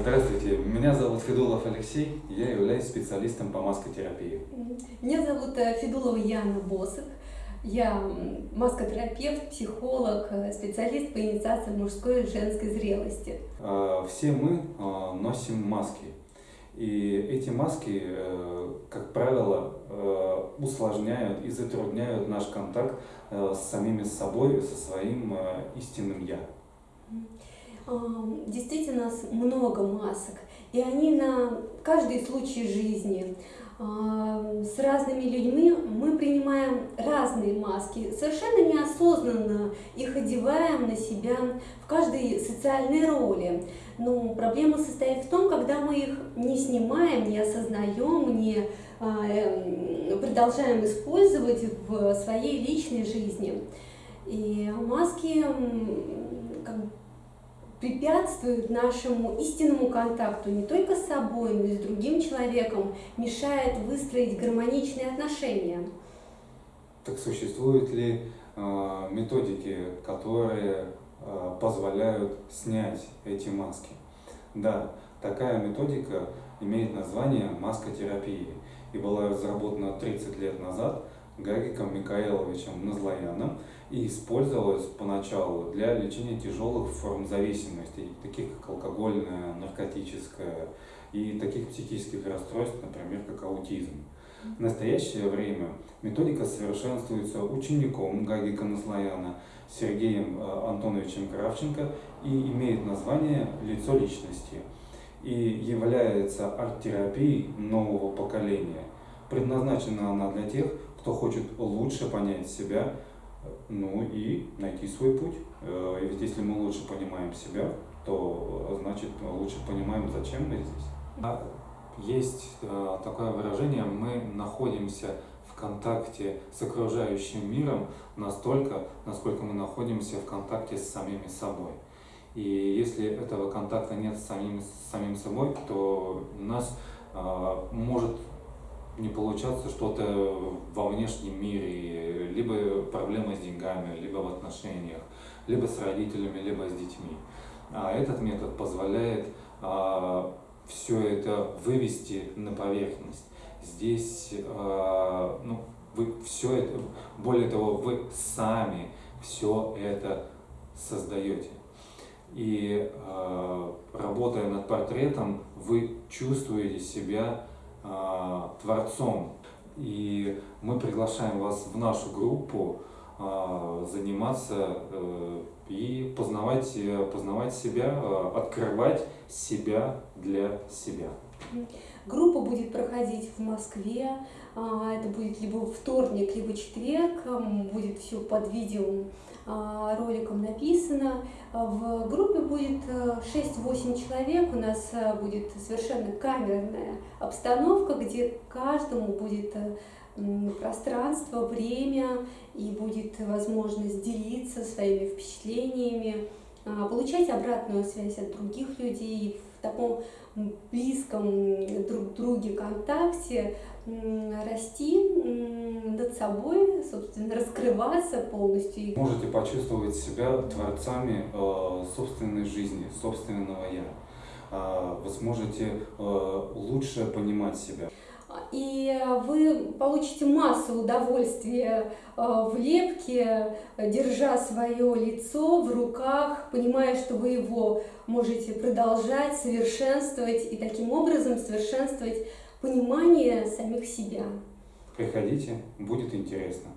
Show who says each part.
Speaker 1: Здравствуйте, меня зовут Федулов Алексей, я являюсь специалистом по маскотерапии.
Speaker 2: Меня зовут э, Федулова Яна Босых, я маскотерапевт, психолог, э, специалист по инициации мужской и женской зрелости.
Speaker 1: А, все мы а, носим маски, и эти маски, э, как правило, усложняют и затрудняют наш контакт с самими собой, со своим истинным «я».
Speaker 2: Действительно, нас много масок, и они на каждый случай жизни. С разными людьми мы принимаем разные маски, совершенно неосознанно их одеваем на себя в каждой социальной роли. Но проблема состоит в том, когда мы их не снимаем, не осознаем, не а, эм, продолжаем использовать в своей личной жизни. И маски как препятствует нашему истинному контакту не только с собой, но и с другим человеком, мешает выстроить гармоничные отношения.
Speaker 1: Так существуют ли э, методики, которые э, позволяют снять эти маски? Да, такая методика имеет название маскотерапии и была разработана 30 лет назад Гагиком Микаэловичем Назлояном и использовалась поначалу для лечения тяжелых форм зависимости, таких как алкогольная, наркотическая и таких психических расстройств, например, как аутизм. В настоящее время методика совершенствуется учеником Гагика Наслояна Сергеем э, Антоновичем Кравченко и имеет название «Лицо личности» и является арт-терапией нового поколения. Предназначена она для тех, кто хочет лучше понять себя, ну и найти свой путь. Э, ведь если мы лучше понимаем себя, то значит лучше понимаем, зачем мы здесь. Есть э, такое выражение, мы находимся в контакте с окружающим миром настолько, насколько мы находимся в контакте с самими собой. И если этого контакта нет с самим, с самим собой, то у нас э, может не получаться что-то во внешнем мире, либо проблема с деньгами, либо в отношениях, либо с родителями, либо с детьми. А этот метод позволяет а, все это вывести на поверхность. Здесь, а, ну, вы все это, более того, вы сами все это создаете. И э, работая над портретом, вы чувствуете себя творцом. И мы приглашаем вас в нашу группу э, заниматься э, и познавать, познавать себя, э, открывать себя для себя.
Speaker 2: Группа будет проходить в Москве, это будет либо вторник, либо четверг, будет все под видео а, роликом написано. В группе будет 6-8 э, человек, у нас э, будет совершенно камерная обстановка, где каждому будет э, пространство, время и будет возможность делиться своими впечатлениями, а, получать обратную связь от других людей в таком близком друг друге контакте, расти над собой, собственно, раскрываться полностью.
Speaker 1: Можете почувствовать себя творцами э, собственной жизни, собственного «я». Э, вы сможете э, лучше понимать себя.
Speaker 2: И вы получите массу удовольствия в лепке, держа свое лицо в руках, понимая, что вы его можете продолжать, совершенствовать и таким образом совершенствовать понимание самих себя.
Speaker 1: Приходите, будет интересно.